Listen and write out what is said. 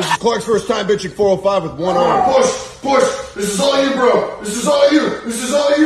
This is Clark's first time bitching 405 with one arm. Push, push. This is all you, bro. This is all you. This is all you.